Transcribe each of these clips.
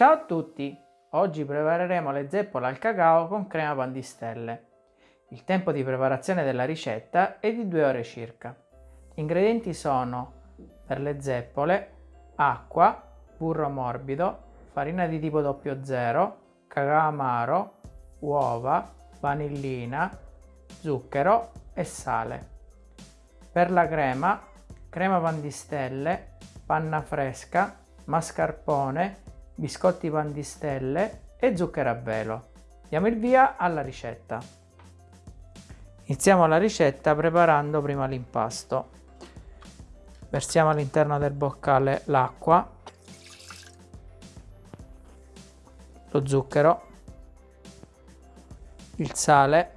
Ciao a tutti! Oggi prepareremo le zeppole al cacao con crema pandistelle. Il tempo di preparazione della ricetta è di 2 ore circa. Gli ingredienti sono per le zeppole acqua, burro morbido, farina di tipo 00, cacao amaro, uova, vanillina, zucchero e sale. Per la crema, crema pandistelle, panna fresca, mascarpone, biscotti pandistelle e zucchero a velo. Diamo il via alla ricetta. Iniziamo la ricetta preparando prima l'impasto. Versiamo all'interno del boccale l'acqua, lo zucchero, il sale,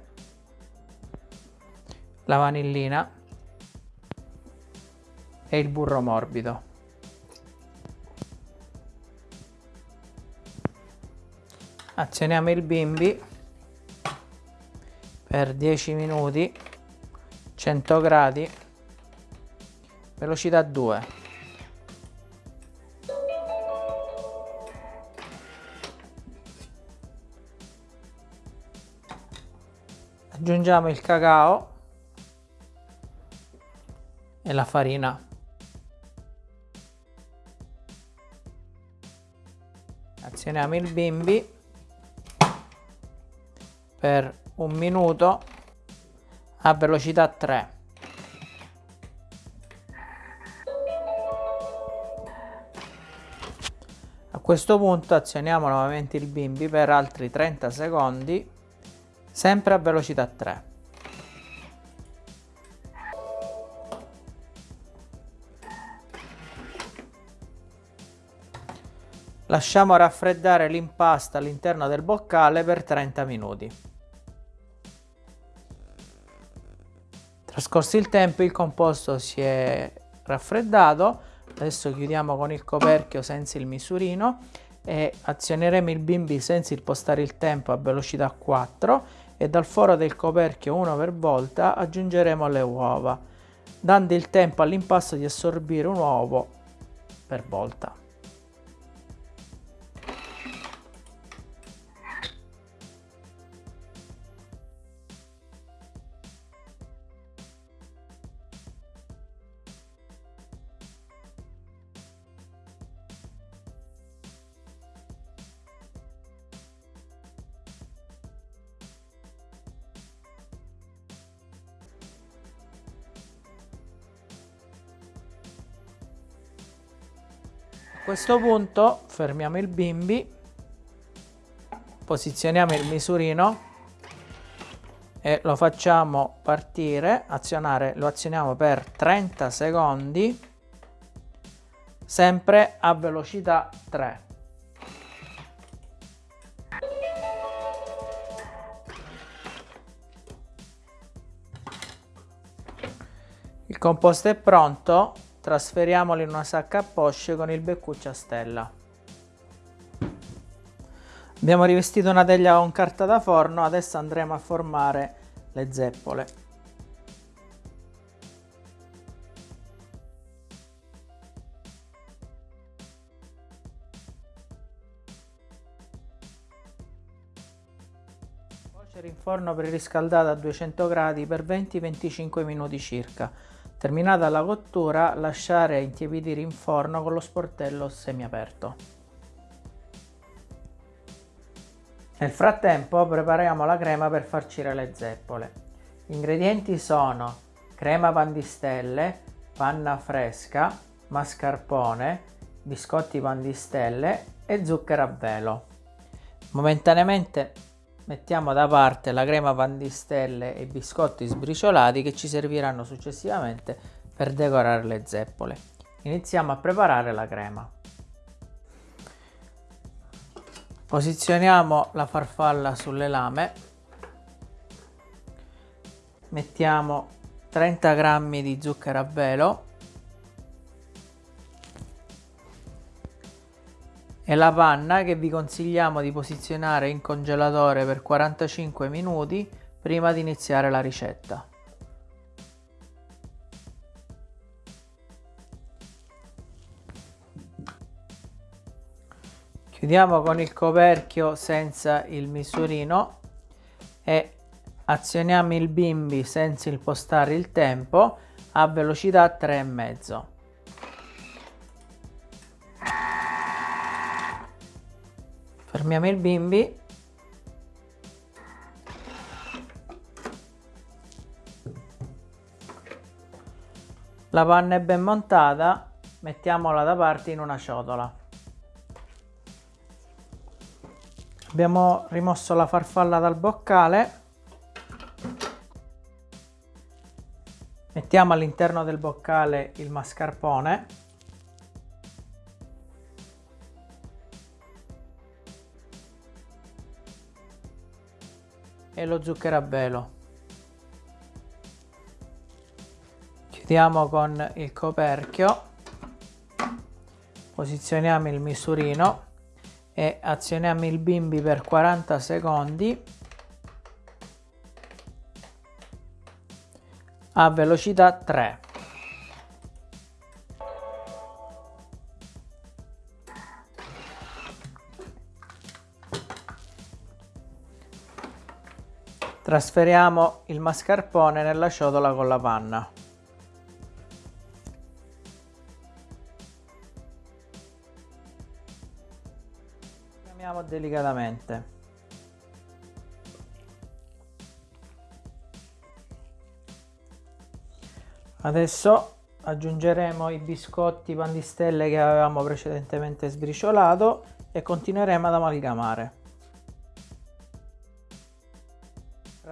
la vanillina e il burro morbido. Azioniamo il bimbi per 10 minuti 100 gradi velocità 2 aggiungiamo il cacao e la farina. Azioniamo il bimbi per un minuto a velocità 3 a questo punto azioniamo nuovamente il bimbi per altri 30 secondi sempre a velocità 3 Lasciamo raffreddare l'impasto all'interno del boccale per 30 minuti. Trascorso il tempo il composto si è raffreddato, adesso chiudiamo con il coperchio senza il misurino e azioneremo il bimbi senza impostare il tempo a velocità 4 e dal foro del coperchio uno per volta aggiungeremo le uova, dando il tempo all'impasto di assorbire un uovo per volta. Questo punto fermiamo il bimbi, posizioniamo il misurino e lo facciamo partire, azionare, lo azioniamo per 30 secondi, sempre a velocità 3. Il composto è pronto, Trasferiamolo in una sacca a posce con il beccuccio a stella. Abbiamo rivestito una teglia con carta da forno, adesso andremo a formare le zeppole. Cuocere in forno preriscaldato a 200 gradi per 20-25 minuti circa. Terminata la cottura lasciare intiepidire in forno con lo sportello semiaperto. Nel frattempo prepariamo la crema per farcire le zeppole. Gli ingredienti sono crema pandistelle, panna fresca, mascarpone, biscotti pandistelle e zucchero a velo. Momentaneamente Mettiamo da parte la crema pandistelle e i biscotti sbriciolati che ci serviranno successivamente per decorare le zeppole. Iniziamo a preparare la crema. Posizioniamo la farfalla sulle lame. Mettiamo 30 g di zucchero a velo e la panna che vi consigliamo di posizionare in congelatore per 45 minuti prima di iniziare la ricetta. chiudiamo con il coperchio senza il misurino e azioniamo il bimbi senza impostare il tempo a velocità 3,5 fermiamo il bimbi. La panna è ben montata mettiamola da parte in una ciotola. Abbiamo rimosso la farfalla dal boccale. Mettiamo all'interno del boccale il mascarpone e lo zucchero a velo. Chiudiamo con il coperchio. Posizioniamo il misurino e azioniamo il bimbi per 40 secondi. A velocità 3 trasferiamo il mascarpone nella ciotola con la panna Chiamiamo delicatamente. Adesso aggiungeremo i biscotti pandistelle che avevamo precedentemente sbriciolato e continueremo ad amalgamare.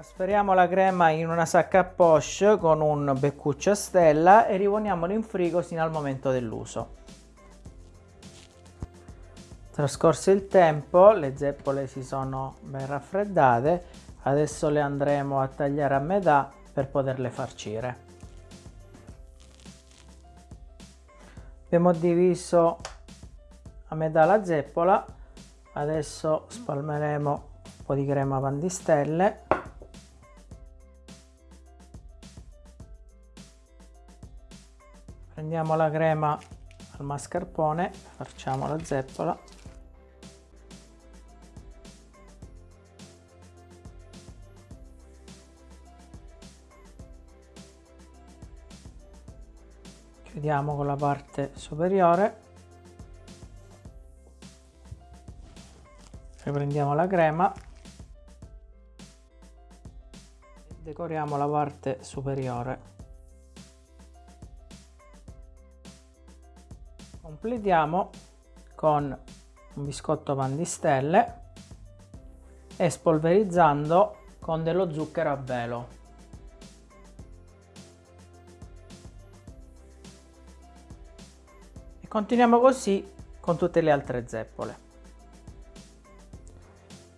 Trasferiamo la crema in una sacca a poche con un beccuccio a stella e riponiamolo in frigo sino al momento dell'uso. Trascorso il tempo, le zeppole si sono ben raffreddate, adesso le andremo a tagliare a metà per poterle farcire. Abbiamo diviso a metà la zeppola, adesso spalmeremo un po' di crema pandistelle. Prendiamo la crema al mascarpone, facciamo la zeppola. Chiudiamo con la parte superiore. Riprendiamo la crema. Decoriamo la parte superiore completiamo con un biscotto pan di stelle e spolverizzando con dello zucchero a velo Continuiamo così con tutte le altre zeppole.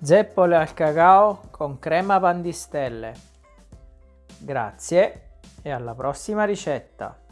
Zeppole al cacao con crema pandistelle. Grazie e alla prossima ricetta!